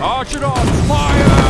Arch on! Fire!